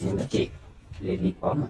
xin nó chị lên đi có mà